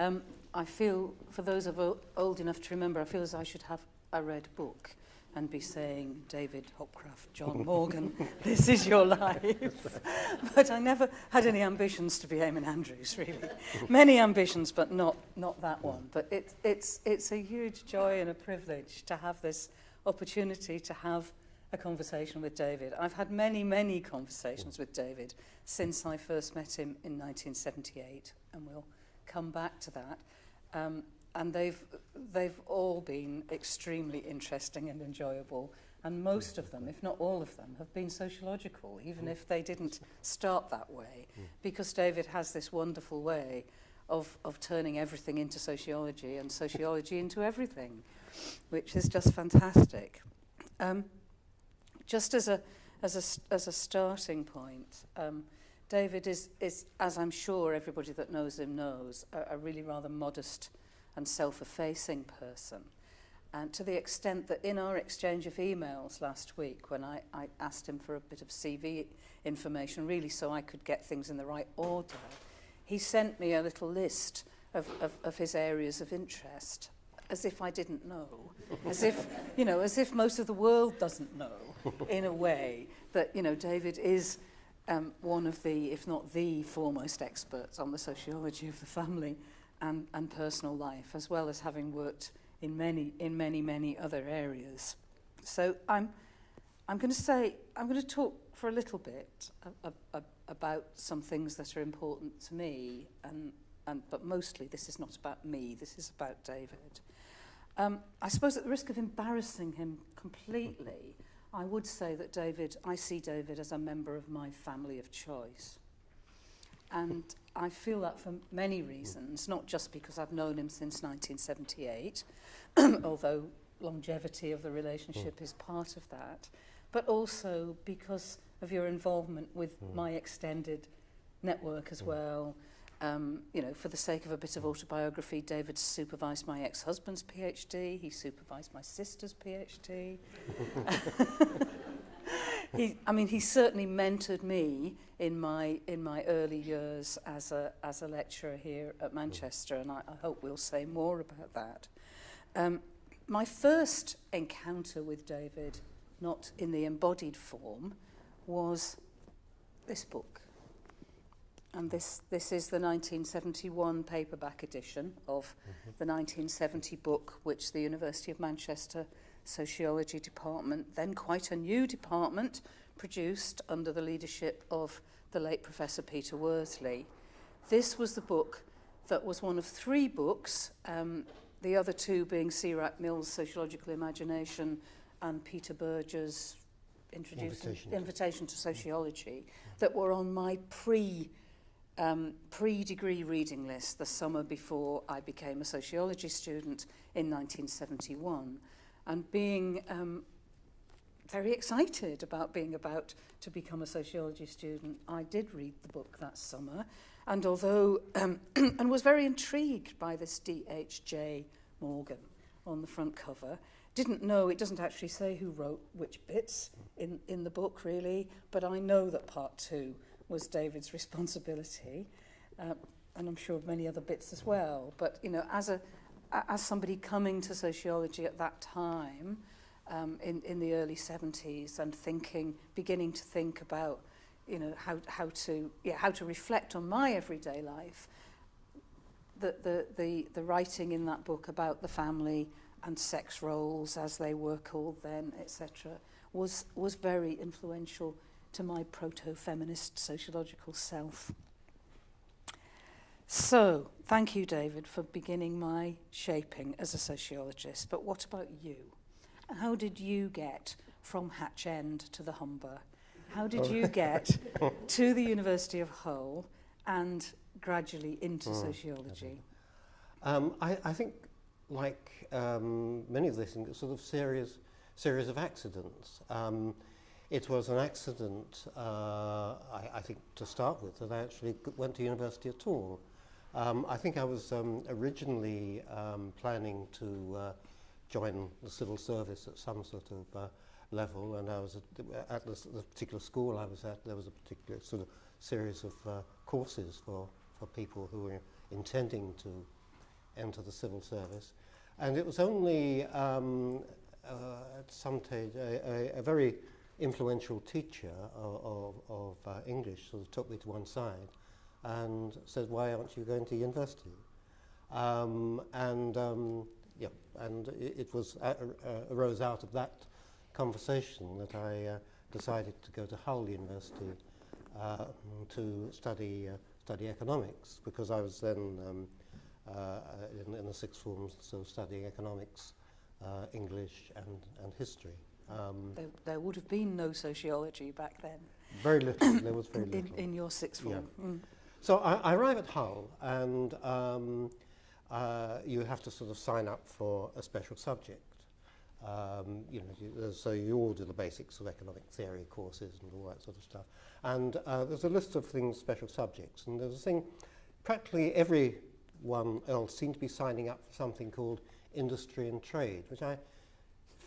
Um, I feel, for those of old enough to remember, I feel as I should have a red book and be saying, David Hopcraft, John Morgan, this is your life. but I never had any ambitions to be Eamonn Andrews, really. Many ambitions, but not, not that one. But it, it's, it's a huge joy and a privilege to have this opportunity to have a conversation with David. I've had many, many conversations with David since I first met him in 1978, and we'll come back to that. Um, and they've, they've all been extremely interesting and enjoyable. And most of them, if not all of them, have been sociological, even if they didn't start that way, because David has this wonderful way of, of turning everything into sociology and sociology into everything, which is just fantastic. Um, just as a, as a, as a starting point, um, David is, is, as I'm sure everybody that knows him knows, a, a really rather modest and self-effacing person. And to the extent that in our exchange of emails last week, when I, I asked him for a bit of CV information, really so I could get things in the right order, he sent me a little list of, of, of his areas of interest, as if I didn't know, as if, you know, as if most of the world doesn't know, in a way, that, you know, David is um, one of the, if not the foremost experts on the sociology of the family and, and personal life, as well as having worked in many, in many, many other areas. So I'm, I'm going to say, I'm going to talk for a little bit about some things that are important to me, and, and, but mostly this is not about me, this is about David. Um, I suppose at the risk of embarrassing him completely, I would say that David, I see David as a member of my family of choice. And I feel that for many reasons, not just because I've known him since 1978, although longevity of the relationship mm. is part of that, but also because of your involvement with mm. my extended network as mm. well, Um, you know, for the sake of a bit of autobiography, David supervised my ex-husband's PhD, he supervised my sister's PhD. he, I mean, he certainly mentored me in my in my early years as a as a lecturer here at Manchester, and I, I hope we'll say more about that. Um, my first encounter with David, not in the embodied form, was this book. And this, this is the 1971 paperback edition of the 1970 book, which the University of Manchester Sociology Department, then quite a new department, produced under the leadership of the late Professor Peter Worsley. This was the book that was one of three books, um, the other two being C. Wright Mills' Sociological Imagination and Peter Berger's Introducing Invitation. Invitation to Sociology, that were on my pre um, pre-degree reading list the summer before I became a sociology student in 1971 and being um, very excited about being about to become a sociology student. I did read the book that summer and although um, and was very intrigued by this D.H.J. Morgan on the front cover didn't know it doesn't actually say who wrote which bits in in the book really but I know that part 2 was David's responsibility, uh, and I'm sure many other bits as well. But you know, as a as somebody coming to sociology at that time, um, in in the early 70s, and thinking, beginning to think about, you know, how how to yeah how to reflect on my everyday life. The the the the writing in that book about the family and sex roles as they were called then, etc., was was very influential to my proto-feminist sociological self. So, thank you, David, for beginning my shaping as a sociologist. But what about you? How did you get from Hatch End to the Humber? How did you get to the University of Hull and gradually into Mm, sociology? Um, I, I think, like um, many of these things, it's sort of series, series of accidents. Um, it was an accident, uh, I, I think, to start with, that I actually went to university at all. Um, I think I was um, originally um, planning to uh, join the civil service at some sort of uh, level, and I was at, at the, the particular school I was at, there was a particular sort of series of uh, courses for, for people who were intending to enter the civil service. And it was only um, uh, at some stage a, a, a very influential teacher of, of, uh, English sort of took me to one side and said, why aren't you going to university? Um, and um, yeah, and it, it was uh, uh, arose out of that conversation that I uh, decided to go to Hull University uh, to study uh, study economics because I was then um, in, in the sixth form, so studying economics, English, and and history. Um, There, there would have been no sociology back then very little. there was very in, little. in your sixth form. Mm. So I, I arrive at Hull, and um, uh, you have to sort of sign up for a special subject. Um, you know, you, uh, so you all do the basics of economic theory courses and all that sort of stuff. And uh, there's a list of things, special subjects, and there's a thing. Practically everyone else seemed to be signing up for something called industry and trade, which I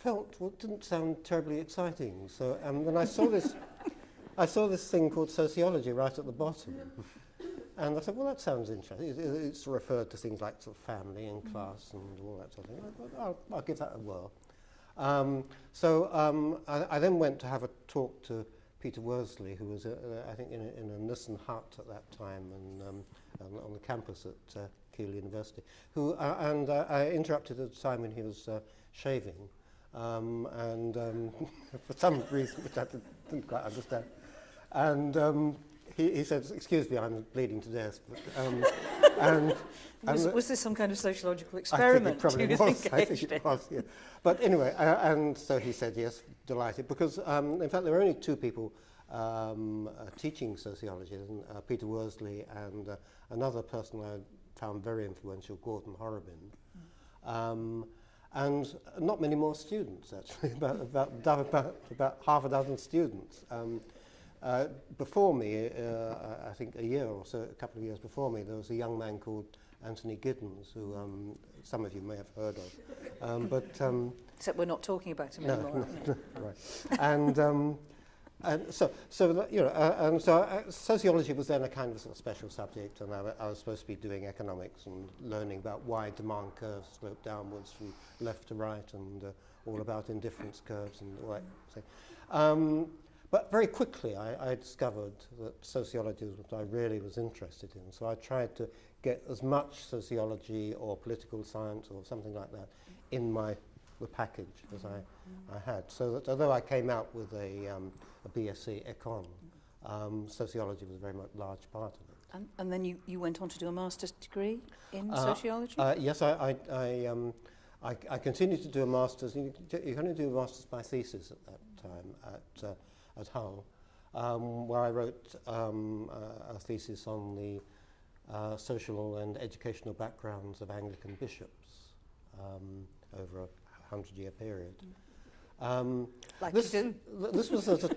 felt well, didn't sound terribly exciting. So um, when I saw this, I saw this thing called sociology right at the bottom. And I said, well, that sounds interesting. It, it, it's referred to things like sort of family and class and all that sort of thing. I thought, I'll, I'll give that a whirl. Um, so um, I, I then went to have a talk to Peter Worsley, who was, uh, uh, I think, in a, in a Nissen hut at that time and, um, on, on the campus at uh, Keele University. Who, uh, and uh, I interrupted at a time when he was uh, shaving. Um, and um, for some reason, which I didn't, quite understand. And um, he, he said, excuse me, I'm bleeding to death. But, um, and, Was, and was this some kind of sociological experiment? I think it probably was. I think it was, yeah. But anyway, uh, and so he said yes, delighted, because um, in fact there were only two people um, uh, teaching sociology, and, uh, Peter Worsley and uh, another person I found very influential, Gordon Horobin. Um, and not many more students, actually, about, about, about, about half a dozen students. Um, uh, before me, uh, I think a year or so, a couple of years before me, there was a young man called Anthony Giddens, who um, some of you may have heard of. Um, but um, Except we're not talking about him No, anymore. no. right. and um, and so so you know uh, and so uh, sociology was then a kind of, sort of special subject, and I, I was supposed to be doing economics and learning about why demand curves slope downwards from left to right, and uh, all about indifference curves and all that thing. Um, but very quickly, I, I discovered that sociology was what I really was interested in. So I tried to get as much sociology or political science or something like that in my the package as I, I had. So that although I came out with a, um, a BSc Econ, um, sociology was a very much large part of it. And, and then you, you went on to do a master's degree in Uh, sociology? Uh, yes, I, I, I, um, I, I continued to do a master's. You, you can only do a master's by thesis at that time at, uh, at Hull, um, where I wrote um, a, a thesis on the uh, social and educational backgrounds of Anglican bishops um, over a hundred-year period. Um, like this, you do? th- this was at a,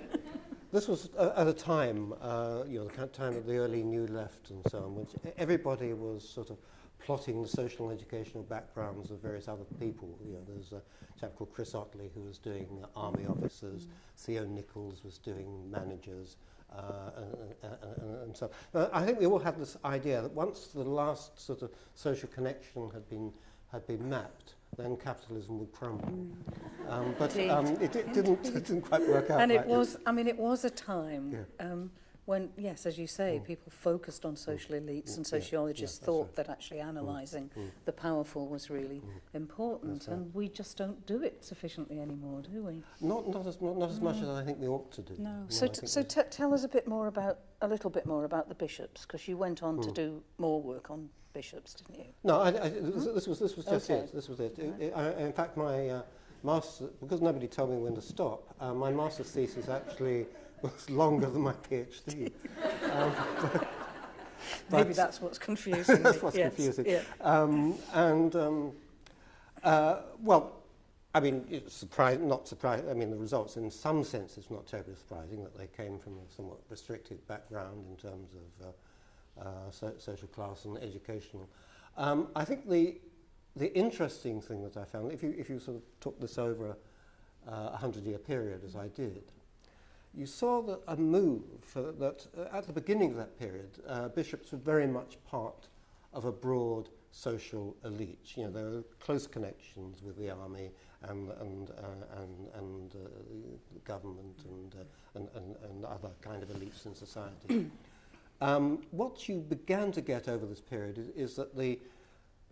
this was at a time, uh, you know, the time of the early New Left and so on, which everybody was sort of plotting the social and educational backgrounds of various other people. You know, there's a chap called Chris Otley who was doing uh, army officers, Theo Nichols was doing managers, uh, and, and, and, so uh, I think we all had this idea that once the last sort of social connection had been had been mapped, then capitalism would crumble. Mm. Um, but um, it, it, didn't, it didn't quite work out. And it like was, this. I mean, it was a time. Yeah. Um, when, yes, as you say, mm. people focused on hmm. social elites mm. and hmm. sociologists yeah, yeah, thought right. that actually hmm. analysing mm. the powerful was really important, right. and we just don't do it sufficiently anymore, do we? Not, not, as, not, not as much as I think we ought to do. No. no so, so tell us a bit more about, a little bit more about the bishops, because you went on to do more work on bishops, didn't you? No, I, I, this, this, was, this was just okay. it. This was it. It- it I, in fact, my uh, master, because nobody told me when to stop, uh, my master's thesis actually was longer than my PhD. um, Maybe But- that's what's confusing. That's what's Yes, confusing. Yeah. Um, and um, uh, well, I mean, it's surprise, not surprising. I mean, the results, in some sense, it's not terribly surprising that they came from a somewhat restricted background in terms of uh, uh, so, social class and educational. Um, I think the the interesting thing that I found, if you if you sort of took this over uh, a hundred-year period, as I did, you saw that a move that uh, at the beginning of that period, uh, bishops were very much part of a broad social elite. You know, there were close connections with the army and and uh, and and uh, government and, uh, and and and other kind of elites in society. um, what you began to get over this period is, is that the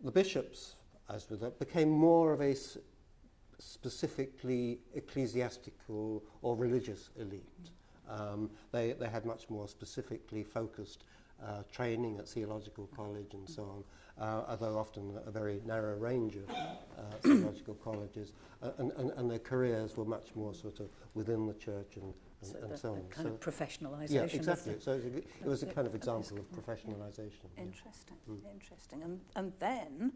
the bishops, as with that, became more of a specifically ecclesiastical or religious elite. Um, they, they had much more specifically focused uh, training at theological college and so on, uh, although often a very narrow range of uh, theological colleges, uh, and, and, and their careers were much more sort of within the church and, and, so and so on. kind so of professionalisation. Yeah, exactly. So it, it was a kind of example of professionalisation. Interesting, yeah. mm. interesting. And, and then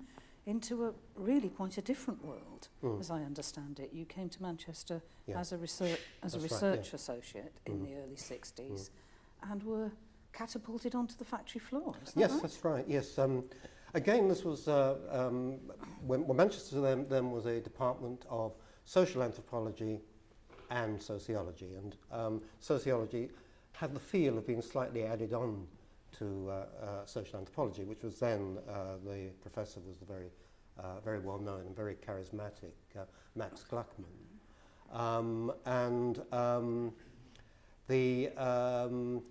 into a really quite a different world, Mm. as I understand it. You came to Manchester Yeah. as a research as a That's right, yeah. research associate in Mm. the early 60s and were catapulted onto the factory floor. That Yes, right? that's right. Yes. Um, again, this was uh, um, when, when Manchester then, then was a department of social anthropology and sociology, and um, sociology had the feel of being slightly added on to uh, uh, social anthropology, which was then uh, the professor was the very, very well known and very charismatic Max Gluckman, um, and um, the um,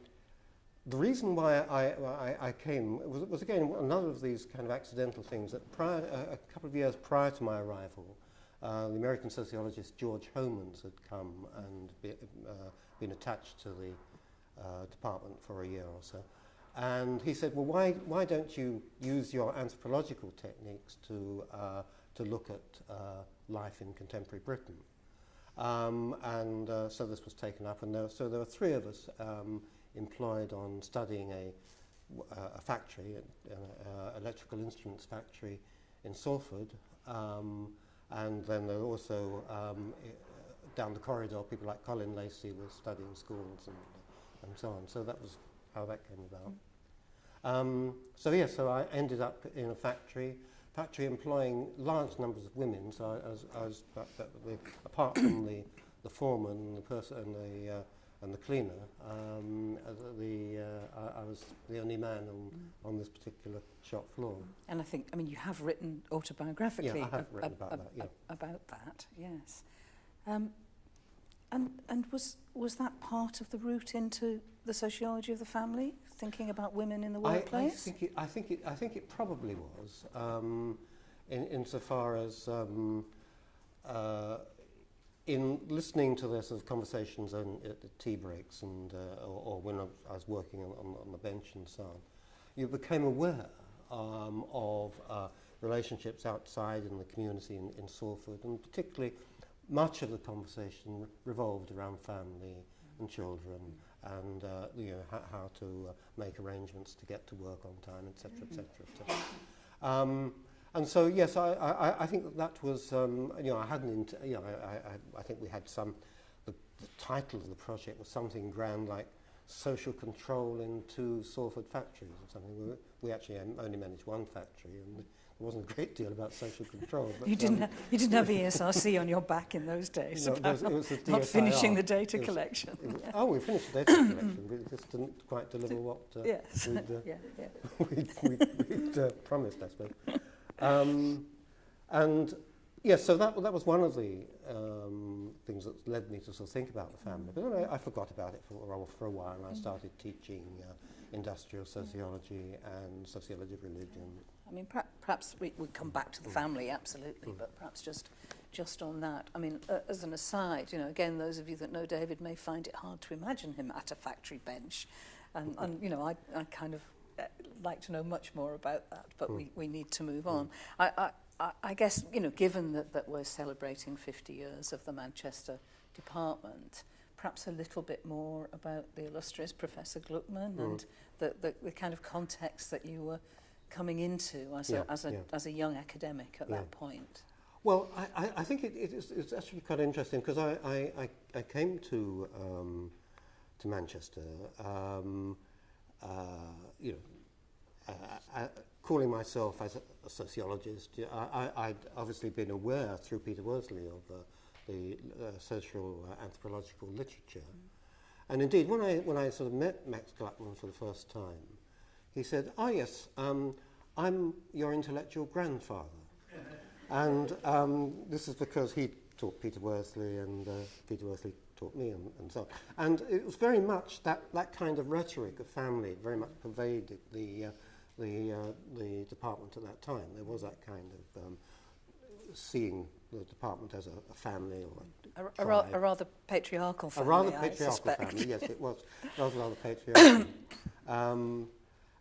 the reason why I, I, came was, was again another of these kind of accidental things that prior, a, couple of years prior to my arrival, uh, the American sociologist George Homans had come and be, uh, been attached to the department for a year or so. And he said, well, why, why don't you use your anthropological techniques to, uh, to look at uh, life in contemporary Britain? Um, and uh, so this was taken up, and there, so there were three of us um, employed on studying a, a factory, an uh, electrical instruments factory in Salford, um, and then there were also um, down the corridor people like Colin Lacey were studying schools and, and so on. So that was how that came about. Um, so yeah, so I ended up in a factory, factory employing large numbers of women. So I, I was, I was that, but the, apart from the, the foreman and the person and the uh, and the cleaner, um, uh, the uh, I, I was the only man on, on this particular shop floor. And I think, I mean, you have written autobiographically yeah, I have ab written about, ab that, yeah. ab about that, yes. Um, and and was was that part of the route into the sociology of the family, thinking about women in the I, I workplace? think it, I think it, I think it probably was, um, in insofar as um, uh, in listening to the sort of conversations on, at the tea breaks and uh, or, or when I was, I was working on, on, on the bench and so on, you became aware um, of uh, relationships outside in the community in, in Salford, and particularly much of the conversation revolved around family and children and uh, you know how, how to uh, make arrangements to get to work on time, etc., etc. etc. Um, and so yes, I, I, I think that, that was um, you know I hadn't you know I, I, I think we had some the, the title of the project was something grand like social control in two Salford factories or something. We, we actually um, only managed one factory and there wasn't a great deal about social control. But, you, didn't um, you didn't have ESRC on your back in those days no, about it was, it was not finishing the data it was, collection. It was. Oh, we finished the data collection, but it just didn't quite deliver what uh, yes. we'd, uh, yeah, yeah. we'd, we'd, we'd uh, promised, I suppose. Um, and Yes, yeah, so that, that was one of the um, things that led me to sort of think about the family. But then I, I forgot about it for, for a while and I mm. started teaching uh, industrial sociology and sociology of religion. I mean, per perhaps we would come back to the hmm. family, absolutely, mm. but perhaps just just on that. I mean, uh, as an aside, you know, again, those of you that know David may find it hard to imagine him at a factory bench. And, and you know, I, I kind of uh, like to know much more about that, but mm. we, hmm. we need to move hmm. on. I, I, I guess, you know, given that, that we're celebrating 50 years of the Manchester department, perhaps a little bit more about the illustrious Professor Gluckman Mm. and the, the, the kind of context that you were coming into as, Yeah, a, as, a, yeah. as a young academic at Yeah. that point. Well, I, I, I think it, it is, it's actually quite interesting because I, I, I, I came to um, to Manchester, um, uh, you know, uh, uh, calling myself as a, a sociologist. I, I, I'd obviously been aware through Peter Worsley of uh, the uh, social uh, anthropological literature, and indeed when I when I sort of met Max Gluckman for the first time, he said, "Oh yes, um, I'm your intellectual grandfather. and um, this is because he taught Peter Worsley and uh, Peter Worsley taught me and, and so on. And it was very much that, that kind of rhetoric of family very much pervaded the, uh, the, uh, the department at that time. There was that kind of um, seeing the department as a, a family or a, a, a, ra a rather patriarchal family. A rather patriarchal family, yes, it was. It was rather patriarchal. um,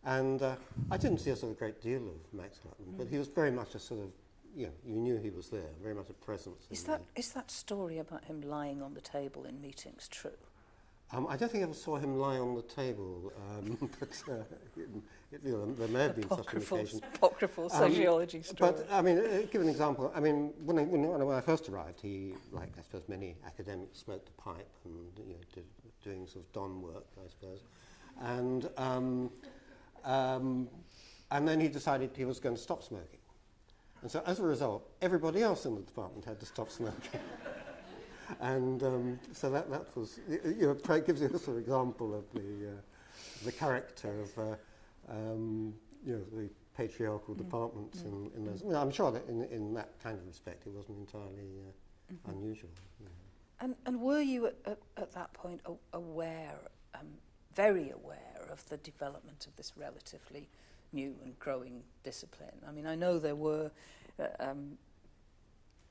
and uh, I didn't see a sort of great deal of Max Hutton, mm. but he was very much a sort of, you know, you knew he was there, very much a presence. Is that, the, is that story about him lying on the table in meetings true? Um, I don't think I ever saw him lie on the table, um, but uh, it, it, you know, there may have been such an Apocryphal, occasion. apocryphal Um, sociology story. But I mean, uh, give an example. I mean, when I, when, I- when I first arrived, he, like I suppose many academics, smoked the pipe and you know, did, doing sort of don work, I suppose. And um, um, and then he decided he was going to stop smoking. And so, as a result, everybody else in the department had to stop smoking. and um, so that, that was, you know, pra- gives you a sort of example of the, uh, the character of, uh, um, you know, the patriarchal departments in, in those. Well, I'm sure that in, in that kind of respect it wasn't entirely uh, unusual. you know. And, and were you at, at, at that point aware, um, very aware of the development of this relatively new and growing discipline? I mean, I know there were uh, um,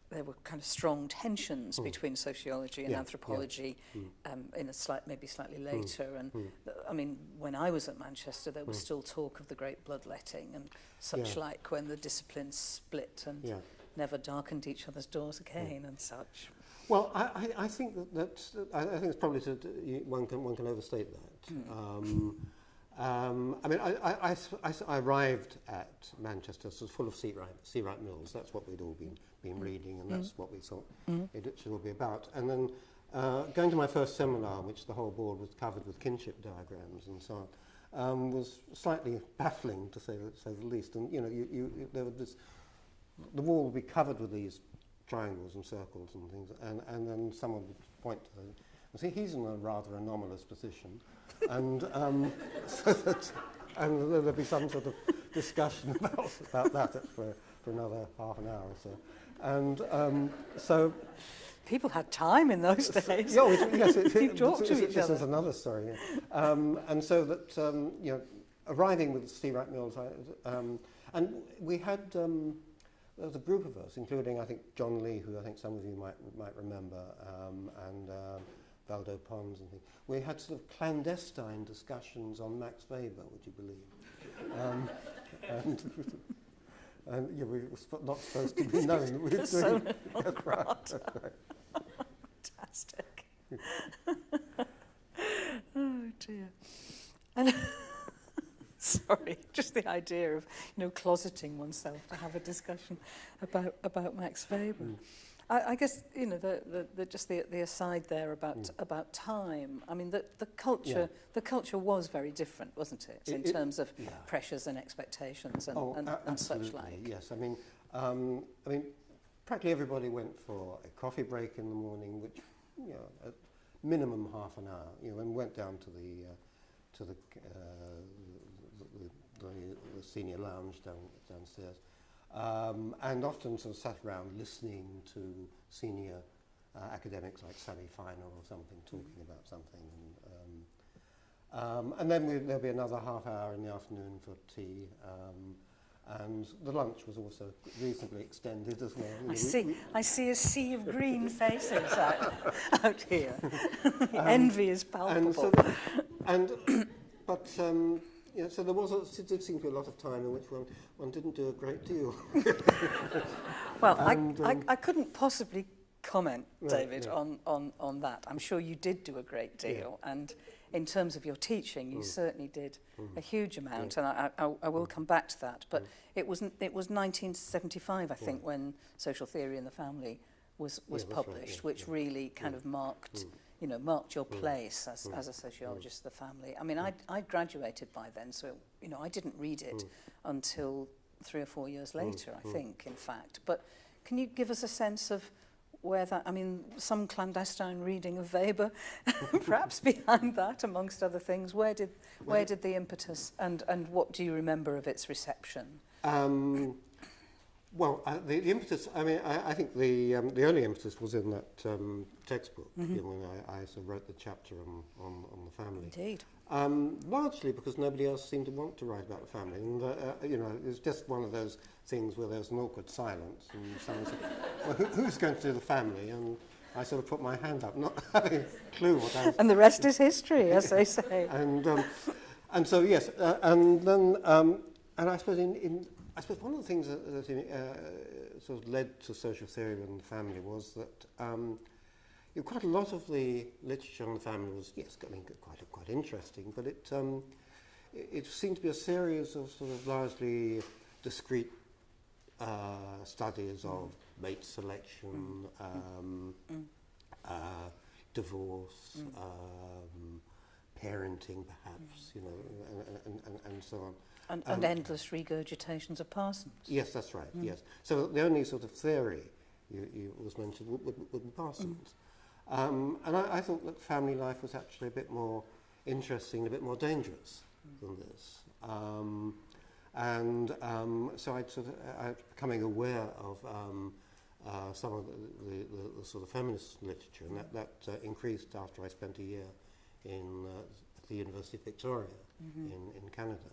there were kind of strong tensions mm. between sociology and yeah, anthropology yeah. Mm. Um, in a slight maybe slightly hmm. later mm. and mm. I mean when I was at Manchester there was mm. still talk of the great bloodletting and such yeah. like when the disciplines split and yeah. never darkened each other's doors hmm. again mm. and such well I I I think that that I, I think it's probably to, one can one can overstate that mm. um um, I mean, I I arrived at Manchester, so full of C. Wright, Seawright Mills. That's what we'd all been been reading, and that's what we thought Mm. it should all be about. And then uh, going to my first seminar, which the whole board was covered with kinship diagrams and so on, um, was slightly baffling to say, the- say the least. And you know, you, you, there was this, the wall would be covered with these triangles and circles and things, and, and then someone would point to them say, he's in a rather anomalous position, and um, so that, and there'll be some sort of discussion about, about that for, for another half an hour or so. And um, so People had time in those days. yeah, it, yes, it, it, talk this, to this, each this other. is another story. yeah. Um, and so that um, you know, arriving with C. Wright Mills, I, um, and we had um, there was a group of us, including I think John Lee, who I think some of you might might remember, um, and um, Valdo Pons and things. We had sort of clandestine discussions on Max Weber, would you believe? Um, and and yeah, we were not supposed to be known. that we were doing right, right. Fantastic. oh dear. And sorry, just the idea of you know closeting oneself to have a discussion about about Max Weber. Mm. I, I guess you know the, the, the just the, the aside there about Mm. about time. I mean the the culture the culture was very different, wasn't it, in It- terms of Yeah. pressures and expectations and, oh, and, and such like. Yes, I mean, um, I mean, practically everybody went for a coffee break in the morning, which you know, at minimum half an hour. You know, and went down to the uh, to the, uh, the, the, the senior lounge down downstairs, um, and often sort of sat around listening to senior uh, academics like Sally Finer or something mm-hmm. talking about something. And, um, um, and then we, there'll be another half hour in the afternoon for tea. Um, and the lunch was also reasonably extended as well. I see, I see a sea of green faces out, out here. um, Envy is palpable. And, so, and but um, yeah, so there was a, did seem to be a lot of time in which one, one didn't do a great deal. well, and, I, um, I, I couldn't possibly comment, right, David, yeah. on, on, on that. I'm sure you did do a great deal. Yeah. And in terms of your teaching, you mm. certainly did mm. a huge amount. Yeah. And I, I, I will mm. come back to that. But mm. it, was, it was 1975, I think, yeah. when Social Theory in the Family was, was yeah, published, right, yeah. which yeah. really kind yeah. of marked... Mm you know, marked your hmm. place mm. as, mm. as a sociologist mm. of the family. I mean, mm. I, I graduated by then, so, you know, I didn't read it mm. until three or four years hmm. later, mm. I hmm. think, in fact. But can you give us a sense of where that, I mean, some clandestine reading of Weber, perhaps behind that, amongst other things, where did, where well, did the impetus and, and what do you remember of its reception? Um, Well, uh, the, the impetus, I mean, I, I think the, um, the only impetus was in that um, textbook, mm -hmm. you know, when I, I sort of wrote the chapter on, on, on the family. Indeed. Um, largely because nobody else seemed to want to write about the family. And, the, uh, you know, it was just one of those things where there was an awkward silence. And someone said, well, who, who's going to do the family? And I sort of put my hand up, not having a clue what I was... And the rest is history, as they say. and, um, and so, yes, uh, and then... Um, and I suppose in, in I suppose one of the things that, that uh, sort of led to social theory and the family was that um, you know, quite a lot of the literature on the family was yes, I mean quite quite interesting, but it um, it, it seemed to be a series of sort of largely discrete uh, studies of mate selection. Um, Mm. uh, divorce, Mm. um, parenting, perhaps, you know, and, and, and, and so on. And, and Um, endless regurgitations of Parsons. Yes, that's right. Mm. Yes. So the only sort of theory you, you was mentioned would, would, would be Parsons. Um, and I, I thought that family life was actually a bit more interesting, a bit more dangerous than this. Um, and um, so I'd sort of, I was becoming aware of um, uh, some of the, the, the, the sort of feminist literature, and that, that uh, increased after I spent a year in uh, at the University of Victoria Mhm. in, in Canada.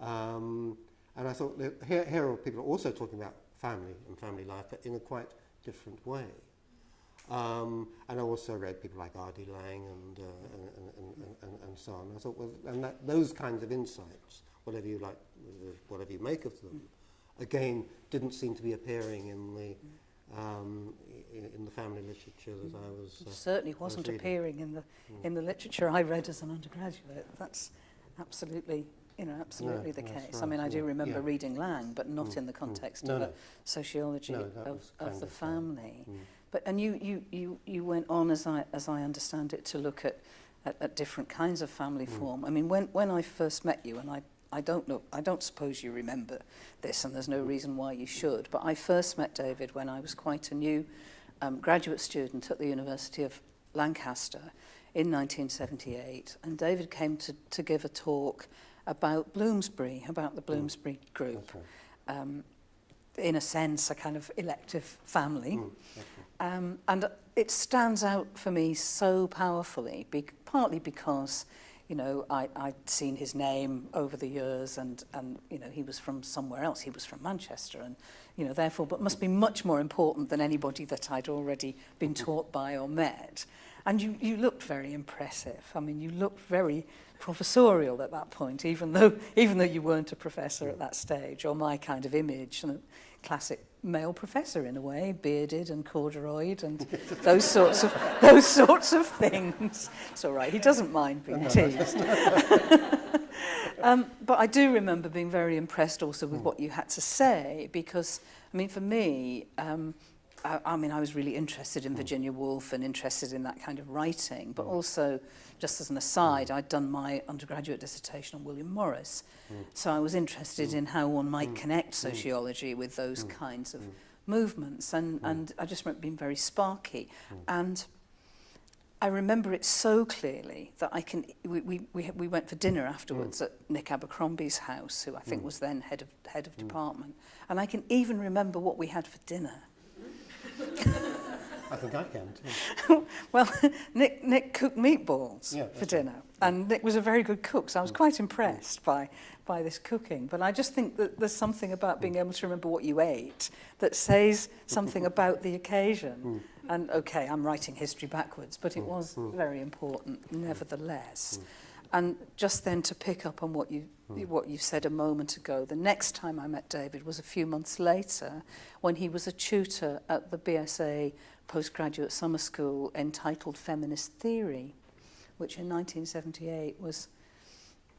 Um, and I thought that here, here are people also talking about family and family life, but in a quite different way. Um, and I also read people like R.D. Laing and, uh, and, and, and, and, and so on. I thought, well, and that, those kinds of insights, whatever you like, whatever you make of them, again, didn't seem to be appearing in the um, in, in the family literature that I was. Uh, certainly wasn't reading. appearing in the Mm. in the literature I read as an undergraduate. That's absolutely, you know, absolutely no, the case. Right, I mean, I do yeah, remember yeah. reading Lang, but not mm, in the context mm, no, of no. a sociology no, of, of the family. Mm. But and you, you you you went on as I as I understand it to look at at, at different kinds of family mm. form. I mean, when when I first met you, and I I don't know, I don't suppose you remember this, and there's no reason why you should. But I first met David when I was quite a new um, graduate student at the University of Lancaster in 1978, and David came to to give a talk about Bloomsbury, about the Bloomsbury mm. group. Okay. Um, in a sense, a kind of elective family. Mm. Okay. Um, and it stands out for me so powerfully, be partly because you know, I, I'd seen his name over the years and, and, you know, he was from somewhere else. He was from Manchester and, you know, therefore, but must be much more important than anybody that I'd already been mm-hmm. taught by or met. And you, you looked very impressive. I mean, you looked very professorial at that point, even though, even though you weren't a professor at that stage, or my kind of image, and classic male professor in a way, bearded and corduroyed and those sorts of those sorts of things. It's all right. He doesn't mind being teased. um, but I do remember being very impressed also with hmm. what you had to say because, I mean, for me, um, I, I mean, I was really interested in hmm. Virginia Woolf and interested in that kind of writing, but mm. also, just as an aside, mm. I'd done my undergraduate dissertation on William Morris. Mm. So I was interested mm. in how one might mm. connect hmm. sociology mm. with those mm. kinds of mm. movements. And, mm. and I just remember being very sparky. Mm. And I remember it so clearly that I can, we, we, we, we went for dinner afterwards mm. at Nick Abercrombie's house, who I think mm. was then head of, head of mm. department. And I can even remember what we had for dinner. I think I can too. well, Nick, Nick cooked meatballs yeah, for dinner. Right. And Nick was a very good cook, so I was mm. quite impressed mm. by, by this cooking. But I just think that there's something about being able to remember what you ate that says something about the occasion. Mm. And okay, I'm writing history backwards, but it was very important nevertheless. And just then to pick up on what you what you said a moment ago. The next time I met David was a few months later when he was a tutor at the BSA postgraduate summer school entitled Feminist Theory, which in 1978 was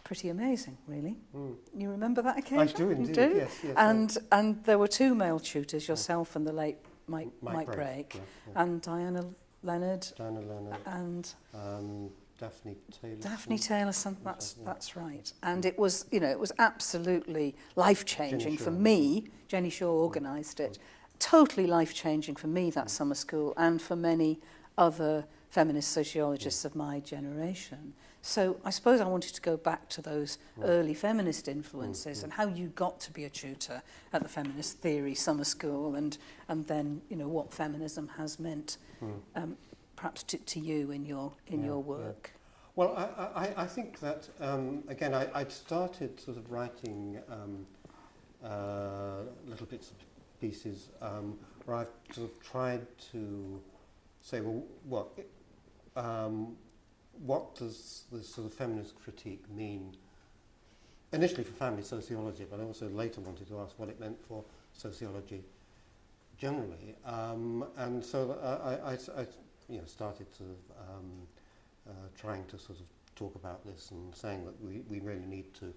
pretty amazing, really. Mm. You remember that occasion? I do indeed, do? Yes, yes. And, and there were two male tutors, yourself and the late Mike, Mike, Mike Brake, Brake yeah, yeah. and Diana Leonard. Diana Leonard. And... Um, Daphne Taylor. Daphne Taylor, that's, that's right. And it was, you know, it was absolutely life-changing for me. Jenny Shaw organised it. Totally life-changing for me, that summer school, and for many other feminist sociologists of my generation. So I suppose I wanted to go back to those right. early feminist influences mm, and mm. how you got to be a tutor at the feminist theory summer school and and then you know what feminism has meant mm. um, perhaps to, to you in your, in Yeah, your yeah. work. Well, I, I, I think that, um, again, I, I'd started sort of writing um, uh, little bits and pieces um, where I've sort of tried to say, well, what, um, what does this sort of feminist critique mean? Initially for family sociology, but I also later wanted to ask what it meant for sociology generally. Um, and so I, I, I you know, started to um, uh, trying to sort of talk about this and saying that we, we really need to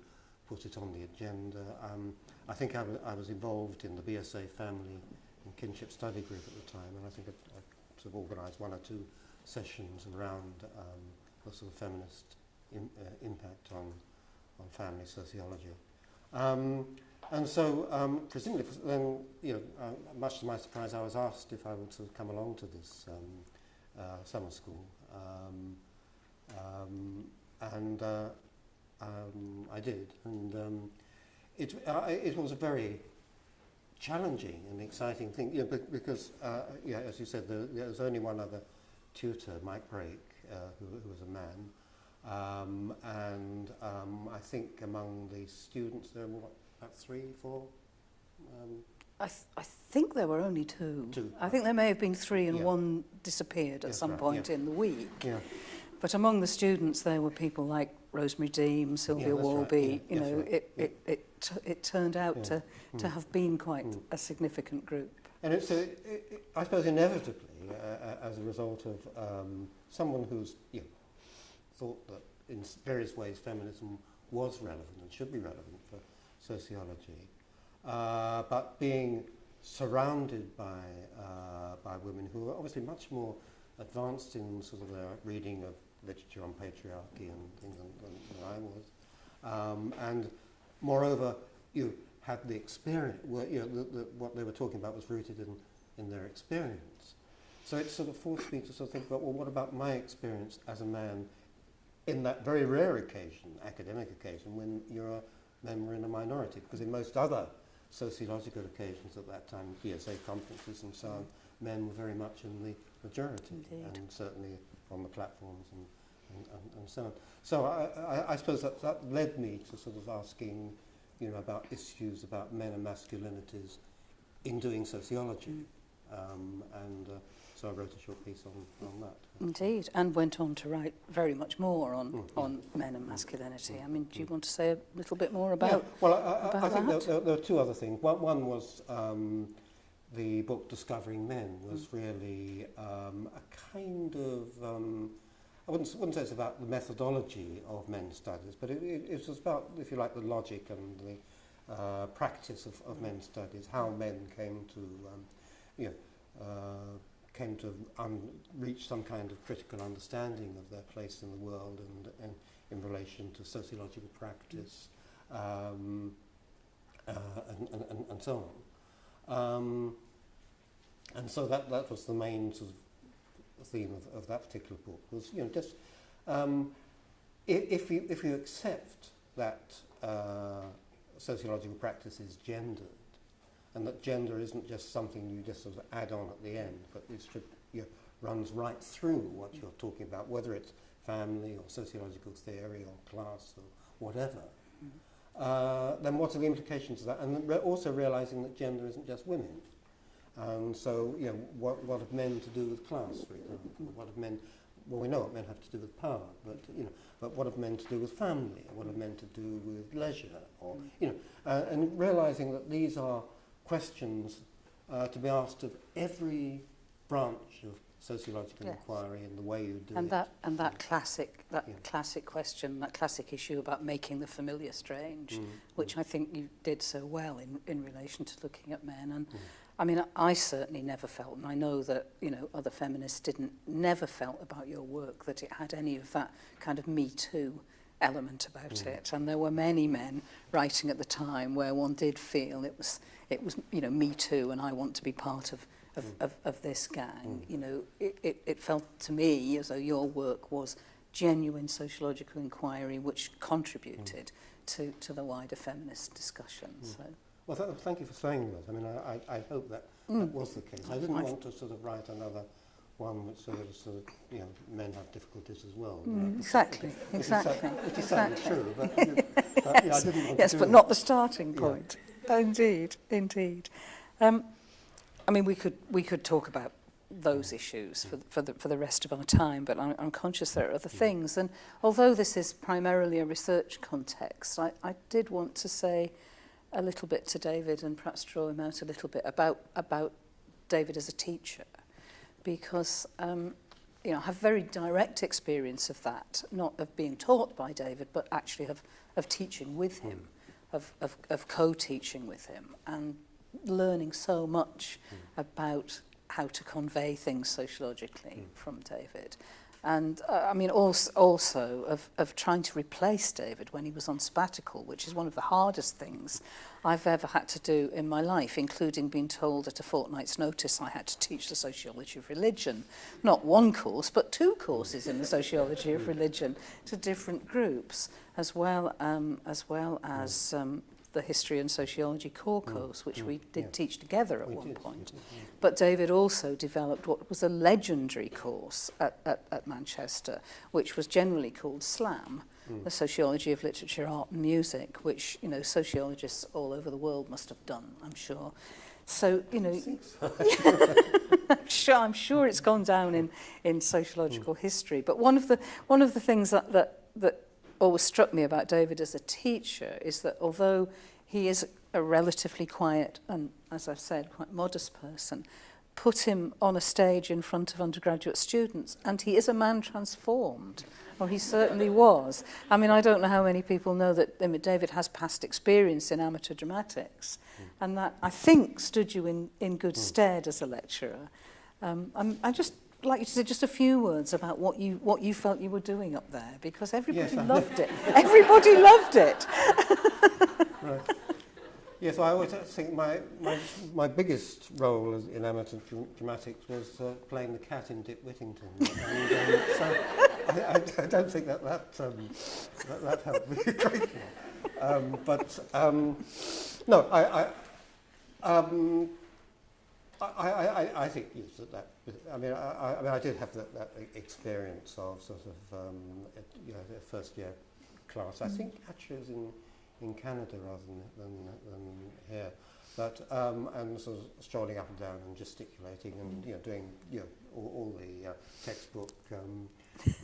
put it on the agenda. Um, I think I I was involved in the BSA family and kinship study group at the time, and I think I, I sort of organised one or two sessions around um, the sort of feminist im- uh, impact on, on family sociology. Um, and so, um, presumably, then, you know, uh, much to my surprise, I was asked if I would sort of come along to this um, uh, summer school. Um, um, and uh, um, I did. And um, it, uh, it was a very challenging and exciting thing, because, uh, yeah, as you said, there was only one other tutor, Mike Brake, uh, who, who was a man. Um, and um, I think among the students there were what, about three, four? I, th- I think there were only two. Two. I think there may have been three and Yeah. one disappeared at Yes, some right, point yeah. in the week. yeah. But among the students, there were people like Rosemary Deem, Sylvia right, Walby. yeah, you know, right, it, yeah. it, it, t- it turned out Yeah. to, to Mm. have been quite Mm. a significant group. And it, it, I suppose, inevitably, uh, uh, as a result of um, someone who's you know, thought that in various ways feminism was relevant and should be relevant for sociology, uh, but being surrounded by, uh, by women who are obviously much more advanced in sort of their reading of literature on patriarchy and things than, than, I was. Um, and moreover, you had the experience, were, you know, the, the, what they were talking about was rooted in, in their experience. So it sort of forced me to sort of think about, well, what about my experience as a man in that very rare occasion, academic occasion, when you're a member in a minority? Because in most other sociological occasions at that time, PSA conferences and so on, men were very much in the majority Indeed. and certainly on the platforms and, and, and, and so on. So I, I, I suppose that, that led me to sort of asking you know, about issues about men and masculinities in doing sociology. Mm. Um, and uh, so I wrote a short piece on, on that. Indeed, and went on to write very much more on, Mm, on men and masculinity. I mean, do you Mm. want to say a little bit more Yeah, about... well, I, I, I think there, there, there are two other things. One, one was um, the book Discovering Men was really um, a kind of, um, I wouldn't, wouldn't say it's about the methodology of men's studies, but it, it, it was about, if you like, the logic and the uh, practice of, of men's studies, how men came to, um, you know, uh, came to reach some kind of critical understanding of their place in the world and, and in relation to sociological practice um, uh, and, and, and, so on. Um, and so that, that was the main sort of theme of, of that particular book was, you know, just um, if, if, you, if you accept that uh, sociological practice is gendered, and that gender isn't just something you just sort of add on at the end, but it should, you runs right through what you're talking about, whether it's family or sociological theory or class or whatever. Uh, then what are the implications of that? And re- also realizing that gender isn't just women. And so, you know, what, what have men to do with class, for example? What have men, well, we know what men have to do with power, but, you know, but what have men to do with family? What have men to do with leisure? Or, you know, uh, and realizing that these are questions uh, to be asked of every branch of sociological yes. inquiry and the way you do and it. That, and that classic that yeah. classic question, that classic issue about making the familiar strange, mm. which mm. I think you did so well in, in relation to looking at men. And mm. I mean, I, I certainly never felt, and I know that, you know, other feminists didn't, never felt about your work that it had any of that kind of Me Too element about mm. it. And there were many men writing at the time where one did feel it was, it was, you know, me too, and I want to be part of of, mm. of, of this gang. Mm. You know, it, it, it felt to me as though your work was genuine sociological inquiry which contributed mm. to, to the wider feminist discussion. Mm. So. Well, th thank you for saying that. I mean, I, I, I hope that, mm. that was the case. I didn't I've want to sort of write another one which sort of, sort of you know, men have difficulties as well. Mm, right? Exactly, which exactly. it's which is exactly. true, but, yes, but, yeah, I didn't want yes, to do but it. not the starting point. Yeah. Indeed, indeed. Um, I mean, we could we could talk about those issues for, for, the, for the rest of our time, but I'm, I'm conscious there are other things. And although this is primarily a research context, I, I did want to say a little bit to David and perhaps draw him out a little bit about, about David as a teacher, because um, you know, I have very direct experience of that, not of being taught by David, but actually of, of teaching with him, of, of, of co-teaching with him and learning so much mm. about how to convey things sociologically mm. from David. And uh, I mean, also, also of, of trying to replace David when he was on sabbatical, which is one of the hardest things I've ever had to do in my life, including being told at a fortnight's notice I had to teach the sociology of religion. Not one course, but two courses in the sociology of religion to different groups, as well, um, as, well as um, the history and sociology core mm. course, which mm. we did yeah. teach together at We one did, point. did, yeah. But David also developed what was a legendary course at, at, at Manchester, which was generally called SLAM, mm. the Sociology of Literature, Art and Music, which, you know, sociologists all over the world must have done, I'm sure. So, you know, I'm sure, I'm sure it's gone down in, in sociological history. But one of the, one of the things that, that, that always struck me about David as a teacher is that although he is a relatively quiet and, as I've said, quite modest person, put him on a stage in front of undergraduate students and he is a man transformed or he certainly was i mean i don't know how many people know that I mean, david has past experience in amateur dramatics mm. and that i think stood you in in good mm. stead as a lecturer um I'm, i just like you to say just a few words about what you what you felt you were doing up there, because everybody Yes, loved it. Everybody loved it. Right. Yes, I always think my, my, my biggest role in amateur dramatics was uh, playing the cat in Dick Whittington. and, um, so I, I, don't think that that, um, that, that helped me a great deal. Um, but um, no, I, I, um, I, I, I, I think yes, that, that But, I mean, I, I, mean, I did have that, that e-, experience of sort of um, at, you know, the first year class. I mm. think actually it was in, in Canada rather than, than, than here. But um, and sort of strolling up and down and gesticulating and you know doing you know all, all the uh, textbook um,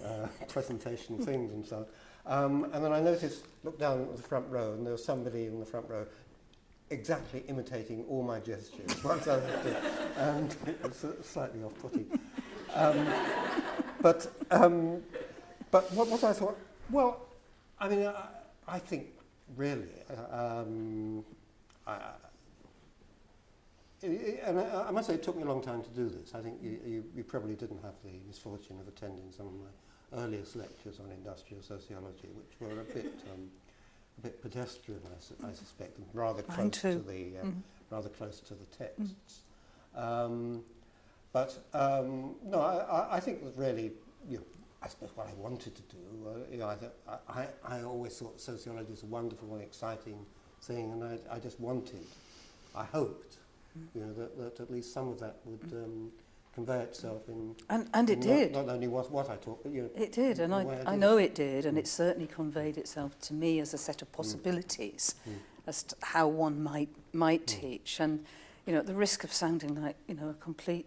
uh, presentation things and so on. Um, and then I noticed, looked down at the front row, and there was somebody in the front row exactly imitating all my gestures once I doing, and it was slightly off-putting. Um, but um, but what, what I thought, well, I mean, I, I think really, uh, um, I- and I, I must say it took me a long time to do this. I think you, you, you probably didn't have the misfortune of attending some of my earliest lectures on industrial sociology, which were a bit um, a bit pedestrian, I, I suspect, and rather Mine close too. to the uh, mm. rather close to the mm. texts. Mm. Um, but um, no, I, I I think that really, you know, I suppose what I wanted to do, uh, you know, I, th I, I always thought sociology is a wonderful and exciting thing, and I, I just wanted, I hoped, mm. you know, that, that at least some of that would. Mm. Um, convey itself in... And, and it in did. Not, not only what, what I taught, but you know, It did, and I, I, I know it did, and mm. it certainly conveyed itself to me as a set of mm. possibilities mm. as to how one might, might mm. teach. And, you know, at the risk of sounding like, you know, a complete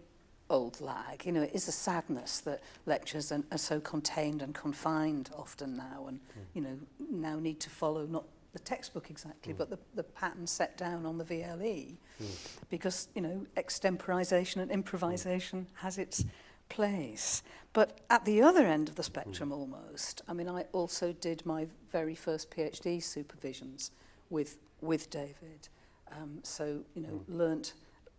old lag, you know, it is a sadness that lectures are, are so contained and confined often now and, mm. you know, now need to follow not the textbook exactly, mm. but the, the pattern set down on the VLE, mm. because, you know, extemporization and improvisation mm. has its place. But at the other end of the spectrum mm. almost, I mean, I also did my very first PhD supervisions with, with David. Um, so, you know, mm. learnt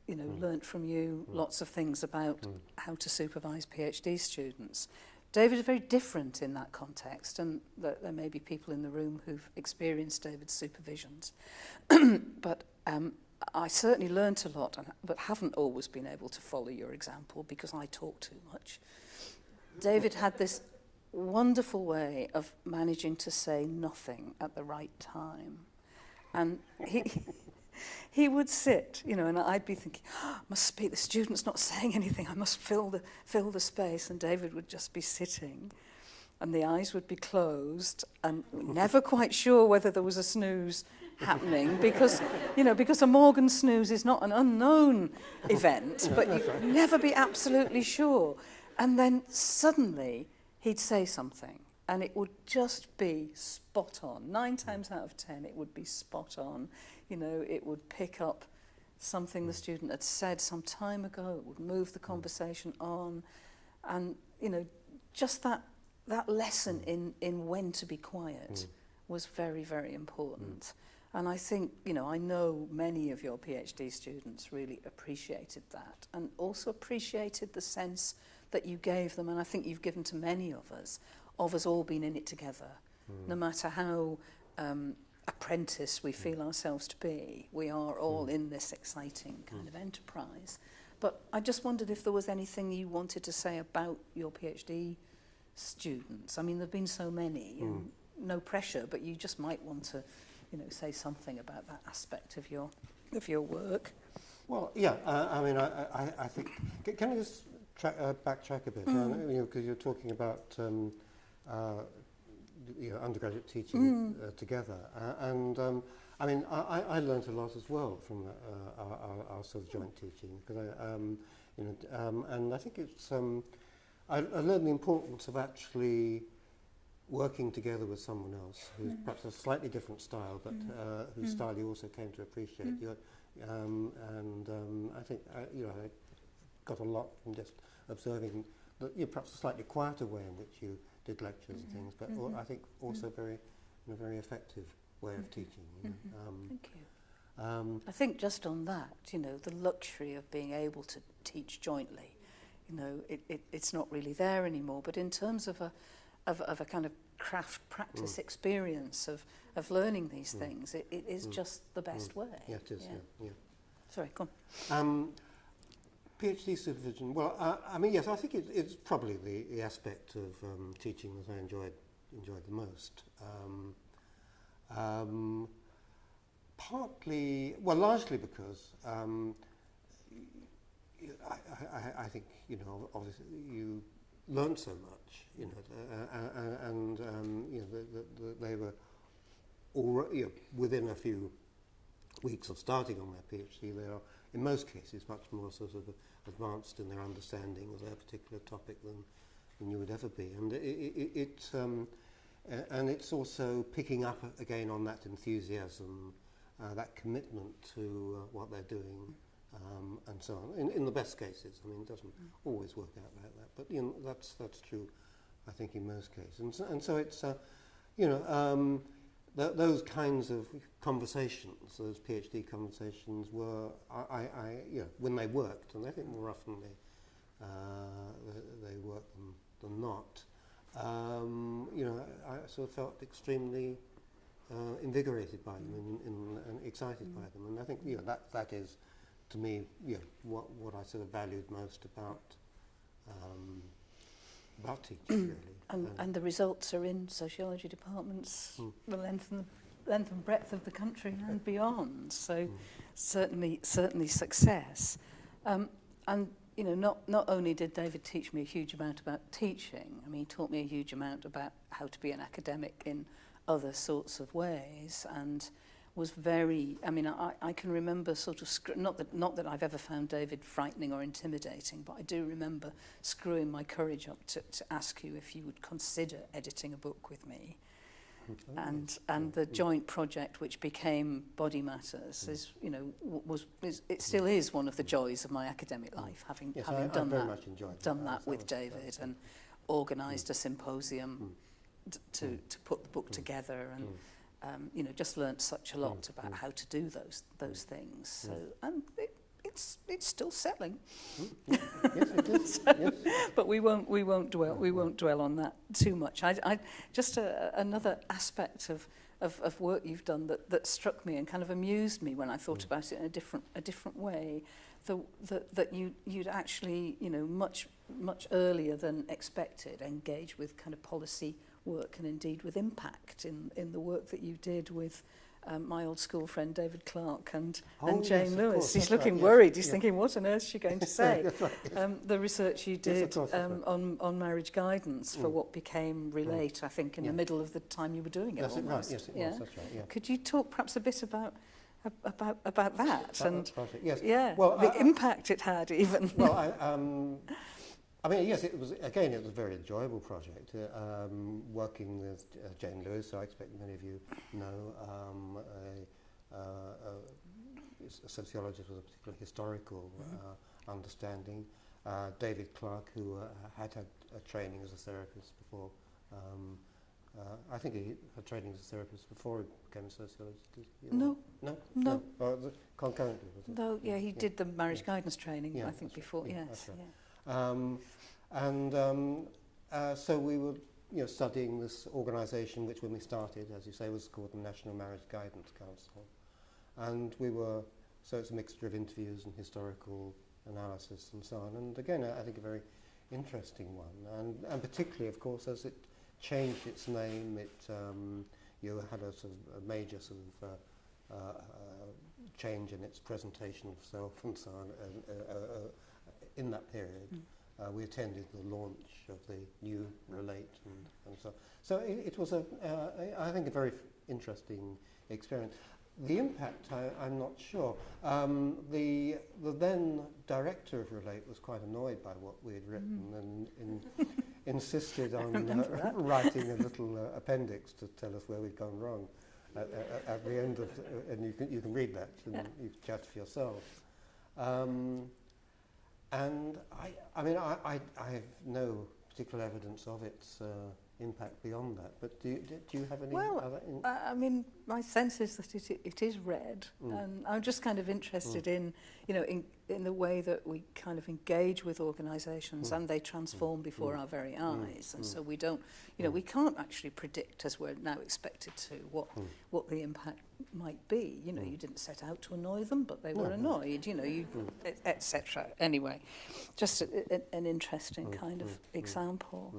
you know, mm. learnt from you mm. lots of things about mm. how to supervise PhD students. David is very different in that context, and th there may be people in the room who've experienced David's supervisions. but um, I certainly learnt a lot, and, but haven't always been able to follow your example because I talk too much. David had this wonderful way of managing to say nothing at the right time. And he, he would sit, you know, and I'd be thinking, oh, must speak, the student's not saying anything, I must fill the, fill the space. And David would just be sitting and the eyes would be closed and never quite sure whether there was a snooze happening because you know because a Morgan snooze is not an unknown event but you never be absolutely sure. And then suddenly he'd say something and it would just be spot on. Nine times out of ten it would be spot on you know, it would pick up something the student had said some time ago, it would move the mm. conversation on, and, you know, just that, that lesson in, in when to be quiet mm. was very, very important. Mm. And I think, you know, I know many of your PhD students really appreciated that and also appreciated the sense that you gave them, and I think you've given to many of us, of us all being in it together. Mm. No matter how um, apprentice we feel ourselves to be, we are all mm. in this exciting kind mm. of enterprise. But I just wondered if there was anything you wanted to say about your PhD students. I mean, there have been so many, mm. no pressure, but you just might want to, you know, say something about that aspect of your of your work. Well, yeah, uh, I mean, I, I, I think, can I just track, uh, backtrack a bit, mm. uh, you know, because you're talking about um, uh, you know, undergraduate teaching mm. uh, together. Uh, and um, I mean, I, I learned a lot as well from uh, our, our, our sort of joint teaching because I, um, you know, um, and I think it's um, I, I learned the importance of actually working together with someone else who's mm. perhaps a slightly different style, but mm. uh, whose mm. style you also came to appreciate. Mm. Um, and um, I think I, you know I got a lot from just observing the, you know, perhaps a slightly quieter way in which you did lectures and mm-hmm. things, but mm-hmm. I think also mm-hmm. very, in a very effective way of teaching. You know? um, Thank you. Um, I think just on that, you know, the luxury of being able to teach jointly, you know, it, it, it's not really there anymore. But in terms of a, of, of a kind of craft practice mm. experience of, of learning these mm. things, it, it is mm. just the best mm. way. Yeah, it is, yeah. yeah, yeah. Sorry, go on. Um, PhD supervision, well, uh, I mean, yes, I think it, it's probably the, the aspect of um, teaching that I enjoyed, enjoyed the most. Um, um, partly, well, largely because um, I, I, I think, you know, obviously you learn so much, you know, uh, uh, uh and, um, you know, the, the, the, they were already, you know, within a few weeks of starting on their PhD, they are in most cases, much more sort of advanced in their understanding of their particular topic than, than you would ever be. And it, it, it um, uh, and it's also picking up again on that enthusiasm, uh, that commitment to uh, what they're doing, um, and so on. In, in the best cases, I mean, it doesn't mm. always work out like that, but you know, that's that's true, I think, in most cases. And so, and so it's, uh, you know. Um, th those kinds of conversations, those PhD conversations, were I, I, I, you know, when they worked, and I think more often they uh, they, than, than not. Um, you know, I, I sort of felt extremely uh, invigorated by them and, and, and excited mm. by them, and I think you know that that is, to me, you know, what what I sort of valued most about. Um, about teaching, really. And, hmm. and the results are in sociology departments, mm. the length and, the length and breadth of the country and beyond. So mm. certainly, certainly success. Um, and you know, not, not only did David teach me a huge amount about teaching, I mean, he taught me a huge amount about how to be an academic in other sorts of ways and was very, I mean, I, I can remember sort of, not that, not that I've ever found David frightening or intimidating, but I do remember screwing my courage up to, to ask you if you would consider editing a book with me. And, and the joint project which became Body Matters is, you know, was, is, it still is one of the joys of my academic life, having, yes, having I, done, I that, done that, that with David and organised mm. a symposium mm. to, mm. to put the book mm. together and mm um, you know, just learnt such a lot mm, about mm. how to do those those things. So, and it, it's it's still settling. Mm, yes, it is. so, yes. But we won't we won't dwell we won't dwell on that too much. I, I just a, another aspect of of, of work you've done that, that struck me and kind of amused me when I thought Mm. about it in a different a different way. The, that that you you'd actually you know much much earlier than expected engage with kind of policy work and indeed with impact in, in the work that you did with um, my old school friend David Clark and, oh, and Jane yes, Lewis. Course, He's looking right, worried. Yes, He's yeah. thinking, what on earth is she going to say? right, yes. um, the research you did yes, course, um, right. on, on marriage guidance mm. for what became Relate. I think, in yeah. the middle of the time you were doing it. That's almost. it, right. Yes, it yeah? was. That's right. Yeah. Could you talk perhaps a bit about about about that, that and yes. yeah well the I, impact it had even well I, um I mean, yes, it was, again, it was a very enjoyable project, uh, um, working with uh, Jane Lewis, who I expect many of you know, um, a, uh, a, sociologist with a particular historical uh, understanding, uh, David Clark, who uh, had had a training as a therapist before, um, uh, I think he had training as a therapist before he became a sociologist. Did he, or- No, No? no. Oh, concurrently, no, yeah, he Yeah. did the marriage Yeah. guidance training, Yeah, I think, right. before. Yeah, yes, right. Um, and um, uh, so we were you know, studying this organisation, which when we started, as you say, was called the National Marriage Guidance Council. And we were, so it's a mixture of interviews and historical analysis and so on. And again, I think a very interesting one. And, and particularly, of course, as it changed its name, it um, you had a sort of a major sort of uh, uh, uh, change in its presentation of self and so on uh, uh, in that period. Mm. Uh, we attended the launch of the new Relate and, and so So it, it was, a, uh, I think, a very f- interesting experience. The impact, I, I'm not sure. Um, the, the then director of Relate was quite annoyed by what we had written and in, insisted on uh, writing a little uh, appendix to tell us where we'd gone wrong at, at, at the end of, uh, and you can, you can read that and Yeah. you can judge for yourself. Um, and I, I mean, I, I, I have no particular evidence of its uh, impact beyond that. But do you, do you have any well, other... In I, I mean, my sense is that it, it is read. Mm. And I'm just kind of interested mm. in, you know, in, in the way that we kind of engage with organisations mm. and they transform mm. before mm. our very mm. eyes. Mm. And mm. so we don't, you know, mm. we can't actually predict as we're now expected to what, mm. what the impact might be. You know, mm. you didn't set out to annoy them, but they no. were annoyed, you know, you, mm. etc. Et anyway, just a, a, an interesting mm. kind of mm. mm. example.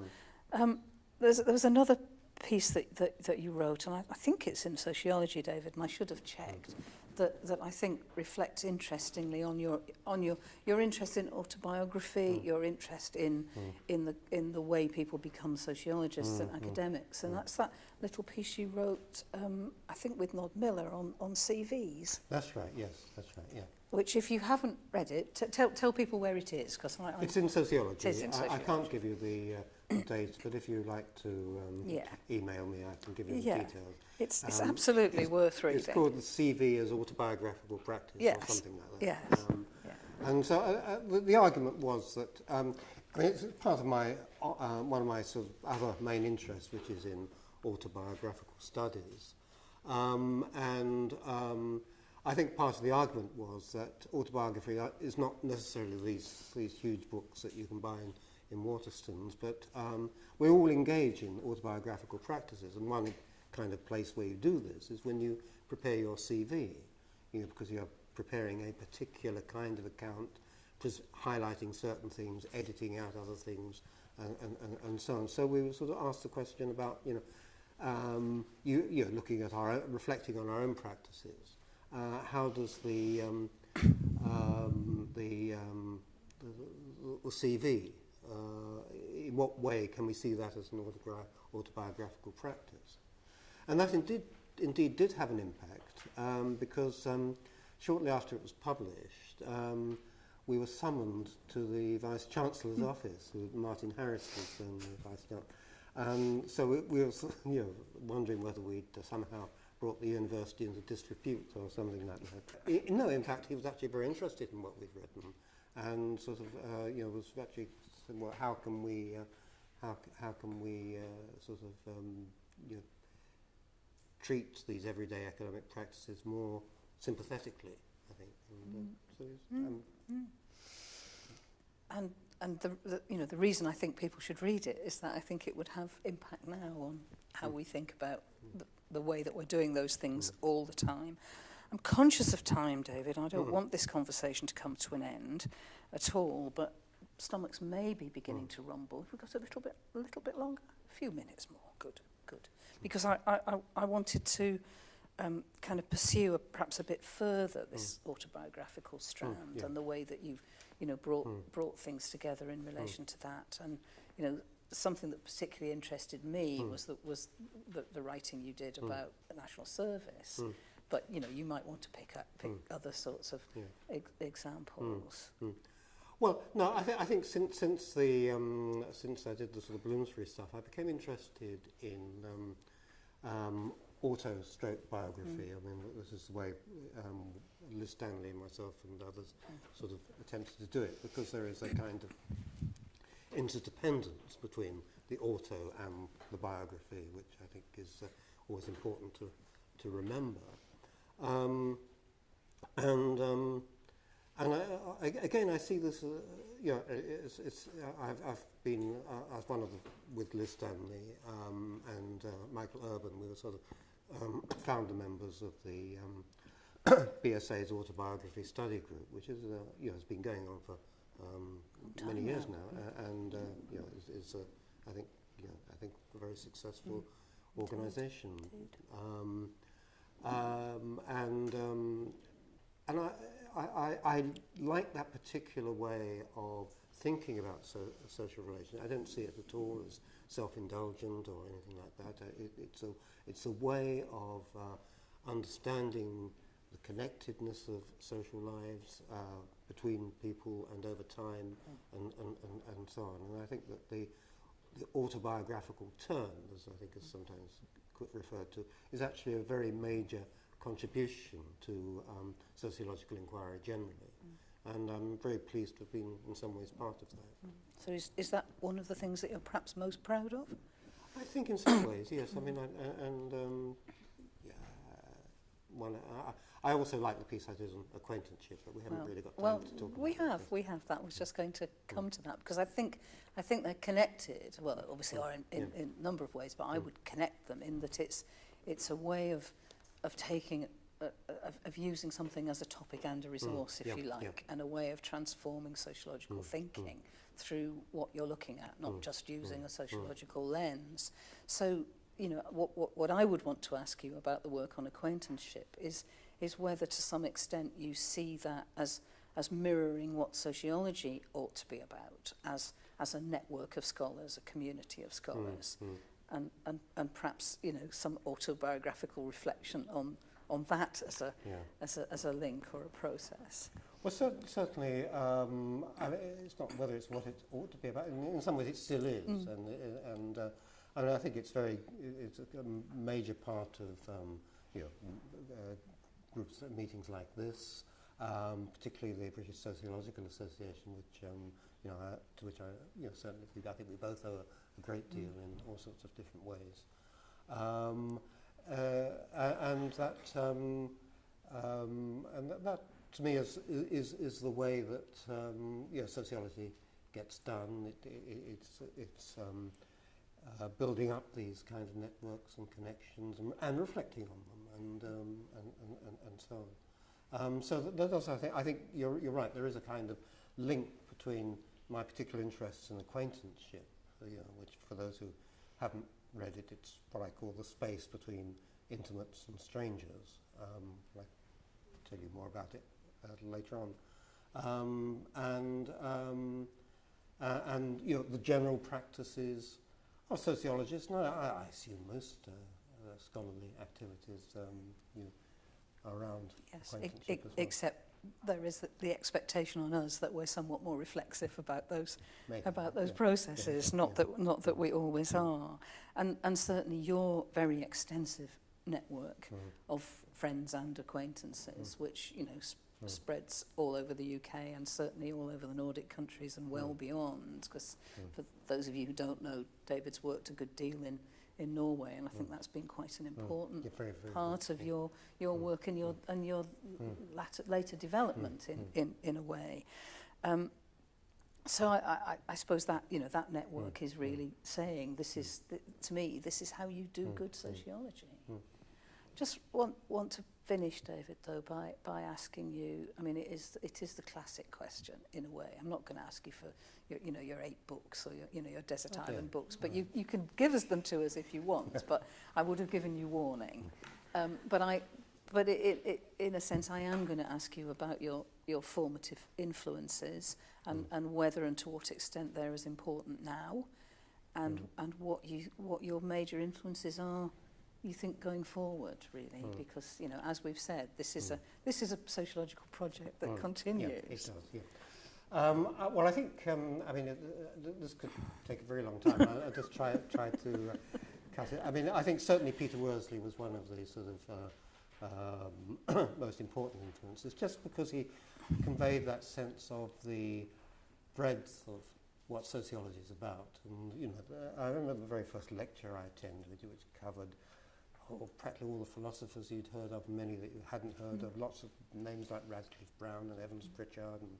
Mm. Um, There's, there was another piece that, that, that you wrote, and I, I think it's in Sociology, David, and I should have checked, that, that I think reflects interestingly on your on your your interest in autobiography, mm. your interest in mm. in the in the way people become sociologists mm. and hmm, hmm. academics, and hmm. that's that little piece you wrote, um, I think with Nod Miller on on CVs. That's right. Yes, that's right. Yeah. Which, if you haven't read it, tell tell people where it is, because I, I. It's in sociology. It is in sociology. I, I can't give you the. Uh, dates, but if you like to um, yeah, email me, I can give you the Yeah. details. it's, it's Um, absolutely it's- worth reading. It's called the CV as autobiographical practice Yes, or something like that. yes, Um, yeah. And so uh, uh, the, the argument was that, um, I mean, it's part of my, uh, uh, one of my sort of other main interests, which is in autobiographical studies. Um, and um, I think part of the argument was that autobiography uh, is not necessarily these, these huge books that you can buy in, in Waterstones, but um, we all engage in autobiographical practices. And one kind of place where you do this is when you prepare your CV, you know, because you're preparing a particular kind of account, highlighting certain things, editing out other things, and, and, and, and so on. So we were sort of asked the question about, you know, um, you, you looking at our, reflecting on our own practices. Uh, how does the, um, um, the, um, the, the, CV, in what way can we see that as an autobiographical practice? And that indeed, indeed did have an impact um, because um, shortly after it was published, um, we were summoned to the Vice Chancellor's office, Martin Harris was um, the Vice Chancellor. Um, so we, we were you know, wondering whether we'd uh, somehow brought the university into disrepute or something like that. No, in fact, he was actually very interested in what we'd written and sort of, uh, you know, was actually saying, well, how can we, uh, how, how can we uh, sort of, um, you know, treat these everyday academic practices more sympathetically, I think. And, uh, so it's, Mm. um, And and the, the you know the reason I think people should read it is that I think it would have impact now on how Mm. we think about the, the way that we're doing those things all the time. I'm conscious of time, David. I don't Mm. want this conversation to come to an end at all, but stomachs may be beginning mm. to rumble. If we've got a little bit, a little bit longer, a few minutes more. Good, good. Because I, I, I wanted to um, kind of pursue a, perhaps a bit further this mm. autobiographical hmm, strand mm, yeah. and the way that you've, you know, brought mm. brought things together in hmm. relation mm. to that. And you know, something that particularly interested me mm. was that was the, the writing you did mm. about the national service. Mm. But you know, you might want to pick up pick mm. other sorts of yeah. e examples. Mm. Mm. Well, no, I, th- I think since since the um, since I did the sort of Bloomsbury stuff, I became interested in um, um, auto-stroke biography. I mean, this is the way um, Liz Stanley and myself and others sort of attempted to do it, because there is a kind of interdependence between the auto and the biography, which I think is uh, always important to to remember. Um, and um, and I, I, again, I see this, uh, you know, it's, it's, uh, I've, I've been, uh, as one of the, with Liz Stanley um, and uh, Michael Erben, we were sort of um, founder members of the um, BSA's autobiography study group, which is, uh, you know, has been going on for um, many years now. now, uh, and, uh, you know, is, is a, I think, you know, I think a very successful organisation. Indeed. Um, um, and um, and I, I, I, I like that particular way of thinking about so, social relations. I don't see it at all as self-indulgent or anything like that. Uh, It, it's, a, it's a way of uh, understanding the connectedness of social lives uh, between people and over time and, and, and, and so on. And I think that the, the autobiographical turn, as I think is sometimes referred to, is actually a very major contribution to um, sociological inquiry generally. And I'm very pleased to have been in some ways part of that. So is, is that one of the things that you're perhaps most proud of? I think in some ways, yes. I mean, I, I- and um, yeah, one, I, I also like the piece I did on acquaintanceship, but we haven't Well- really got time well, to talk we about it. have, we have. That was just going to come to that because I think, I think they're connected. Well, obviously are in, in, Yeah. in a number of ways, but I Mm. would connect them in that it's, it's a way of, of taking, uh, of, of using something as a topic and a resource, if yeah, you yeah. like, and a way of transforming sociological Mm, mm. thinking through what you're looking at, not Mm, just using mm, a sociological lens. So, you know, what, what, what I would want to ask you about the work on acquaintanceship is, is whether to some extent you see that as, as mirroring what sociology ought to be about, as, as a network of scholars, a community of scholars, Mm, mm. and, and, and perhaps you know some autobiographical reflection on on that as a yeah. as a as a link or a process. Well, cer certainly, um, I mean, it's not whether it's what it ought to be about. In, in some ways, it still is, mm. and and uh, I, mean, I think it's very it's a major part of um, you know uh, groups uh, meetings like this. Um, particularly the British Sociological Association, which um, you know, uh, to which I you know certainly I think we both owe a great deal in all sorts of different ways, um, uh, and that um, um, and that, that to me is, is, is the way that um, you sociology gets done. It, it, it's it's um, uh, building up these kind of networks and connections and, and reflecting on them and, um, and, and, and, and so on. Um, so that, that does, I think, I think you're, you're right, there is a kind of link between my particular interests and acquaintanceship, you know, which for those who haven't read it, it's what I call the space between intimates and strangers. Um, I tell you more about it uh, later on. Um, and um, uh, and you know the general practices of sociologists. No, I, I assume most uh, uh, scholarly activities um, you know, around Yes, ex- acquaintanceship ex- as well. except there is the expectation on us that we're somewhat more reflexive about those Maybe. about those yeah. processes yeah. not yeah. that not that we always yeah. are and and certainly your very extensive network mm. of friends and acquaintances mm. which you know sp mm. spreads all over the UK and certainly all over the Nordic countries and well mm. beyond because mm. for those of you who don't know David's worked a good deal in in Norway, and I think mm. that's been quite an hmm. important mm. very, very part of your your hmm. work and your hmm. and your latter, later development in, in in a way. Um, so I, I, I suppose that you know that network is really saying this is th to me this is how you do good sociology. Just want want to finish, David, though, by, by asking you, I mean, it is, it is the classic question in a way. I'm not going to ask you for, your, you know, your eight books or, your, you know, your Desert okay. Island books, but right. you, you can give us them to us if you want, but I would have given you warning. Um, but I, but it, it, it, in a sense, I am going to ask you about your, your formative influences and, mm. and whether and to what extent they're as important now and, mm. and what, you, what your major influences are you think going forward really Mm. because you know as we've said this is Mm. a this is a sociological project that Mm. continues Yeah, it does, yeah. Um, uh, well, I think, um, I mean, it, uh, this could take a very long time. I'll, I'll just try, try to uh, cut it. I mean, I think certainly Peter Worsley was one of the sort of uh, um, most important influences, just because he conveyed that sense of the breadth of what sociology is about. And, you know, I remember the very first lecture I attended, which covered oh, practically all the philosophers you'd heard of, many that you hadn't heard Mm. of, lots of names like Radcliffe Brown and Evans Pritchard and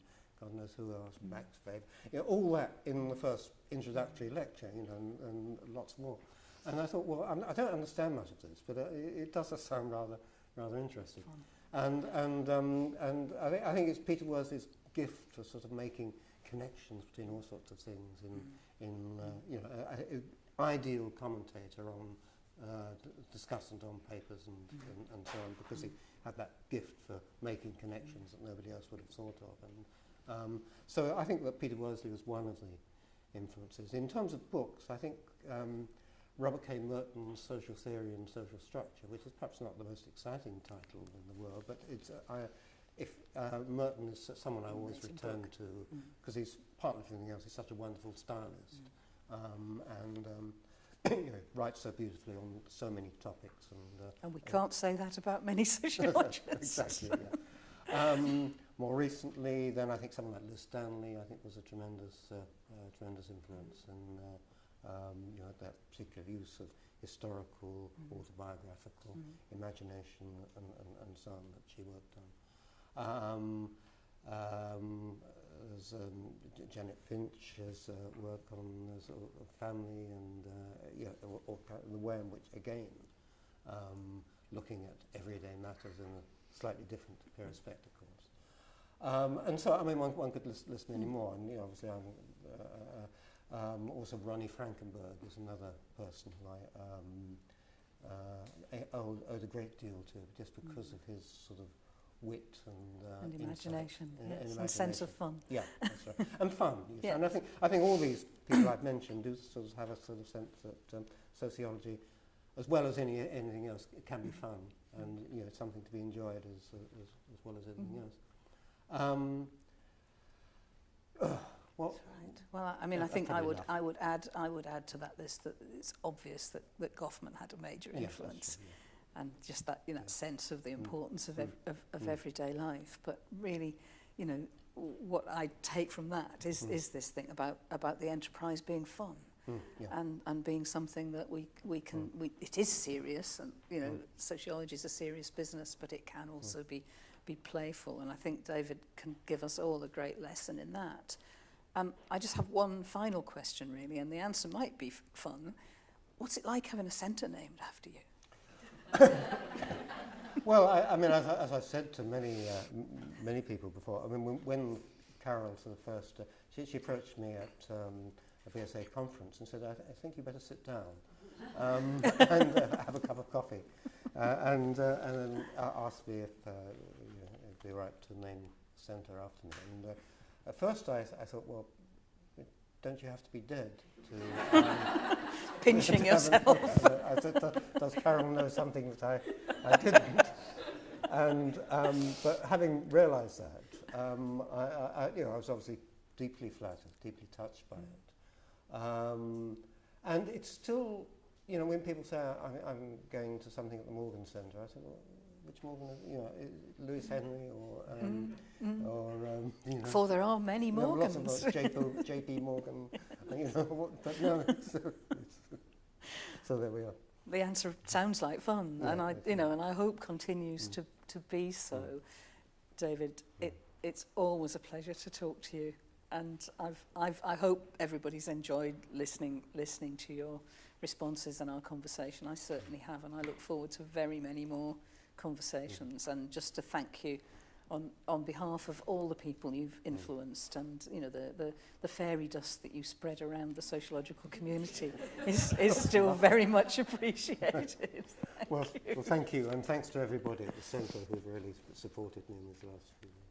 God knows who else, Mm. Max Weber, you know, all that in the first introductory lecture, you know, and, and lots more. And I thought, well, I'm, I don't understand much of this, but uh, it, it does sound rather, rather interesting. Fun. And, and, um, and I, think, I think it's Peter Worsley's gift for sort of making connections between all sorts of things in, Mm. in uh, you know, an ideal commentator on, uh, discussant on papers and, Mm. and, and so on, because he had that gift for making connections that nobody else would have thought of. And um, so I think that Peter Worsley was one of the influences. In terms of books, I think um, Robert K. Merton's Social Theory and Social Structure, which is perhaps not the most exciting title in the world, but it's, uh, I, if uh, Merton is someone I always Amazing return book. to Mm. because he's partly for everything else. He's such a wonderful stylist, um, and um, you know, writes so beautifully on so many topics. And, uh, and we can't uh, say that about many sociologists. exactly, yeah. um, more recently, then I think someone like Liz Stanley, I think was a tremendous, uh, uh, tremendous influence And uh, um, you know, that particular use of historical, mm. autobiographical mm. imagination and, and, and so on that she worked on. Um, um, um, Janet Finch has uh, work on sort of family and uh, or, or the way in which again um, looking at everyday matters in a slightly different pair of spectacles. Um, and so, I mean, one, one could list, list many more. And you know, obviously, I'm, uh, uh, um, also Ronnie Frankenberg is another person who I um, uh, owe, owed a great deal to, just because Mm. of his sort of wit and, uh, and imagination and- yes, and and sense of fun Yeah, that's right. and fun. Yes. Yeah. And I think I think all these people I've mentioned do sort of have a sort of sense that um, sociology, as well as any anything else, it can be fun and you know something to be enjoyed as as, as well as anything Mhm. else. Um, well, That's right. Well, I- mean, Yeah, I think I would, enough. I would add, I would add to that list that it's obvious that, that Goffman had a major influence, true, and just that, you know, Yeah. sense of the Mm. importance of, Mm. ev- of, of Mm. everyday life. But really, you know, what I take from that is, Mm. is this thing about, about the enterprise being fun. Mm, yeah. and, and being something that we, we can, we, it is serious, and you know, Mm. sociology is a serious business, but it can also be, be playful. And I think David can give us all a great lesson in that. Um, I just have one final question, really, and the answer might be f- fun. What's it like having a centre named after you? Well, I, I mean, as, as I've said to many uh, many people before, I mean, when, when Carol sort of first, uh, she, she approached me at um, a BSA conference and said, I, th- I think you better sit down um, and uh, have a cup of coffee. Uh, and, uh, and then asked me if uh, you know, it'd be right to name the centre after me. And at first I, I thought, well, don't you have to be dead to... Um, Pinching to yourself. uh, said, does Carol know something that I, I didn't? And, um, but having realised that, um, I, I, you know, I was obviously deeply flattered, deeply touched by it. Um, and it's still, you know, when people say I, I'm going to something at the Morgan Centre, I say, well, which more than you know, is Lewis Henry or, um, Mm, mm. or um, you know, For there are many you know, lots of Morgans. JP, JP Morgan, you know, what, but no, so, so there we are. the answer sounds like fun, Yeah, and I, you know, and I hope continues Mm. to, to be so. Mm. David, it, it's always a pleasure to talk to you, and I've, I've, I hope everybody's enjoyed listening, listening to your responses and our conversation. I certainly have, and I look forward to very many more conversations. Yeah. And just to thank you on, on behalf of all the people you've mm. influenced mm. and you know the, the, the fairy dust that you spread around the sociological community is, is still very much appreciated. well, well, thank you and thanks to everybody at the centre who've really supported me in these last few years.